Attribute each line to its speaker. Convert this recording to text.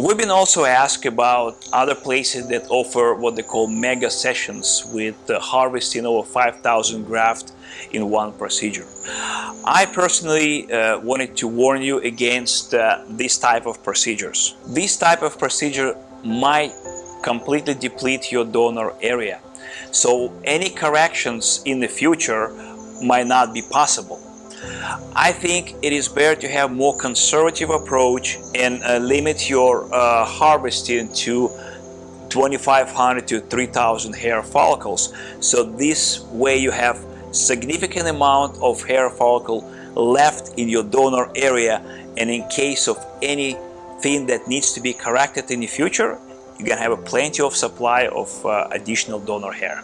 Speaker 1: We've been also asked about other places that offer what they call mega sessions with uh, harvesting over 5,000 graft in one procedure. I personally uh, wanted to warn you against uh, this type of procedures. This type of procedure might completely deplete your donor area. So any corrections in the future might not be possible. I think it is better to have more conservative approach and uh, limit your uh, harvesting to 2500 to 3000 hair follicles. So this way you have significant amount of hair follicle left in your donor area and in case of anything that needs to be corrected in the future, you're gonna have a plenty of supply of uh, additional donor hair.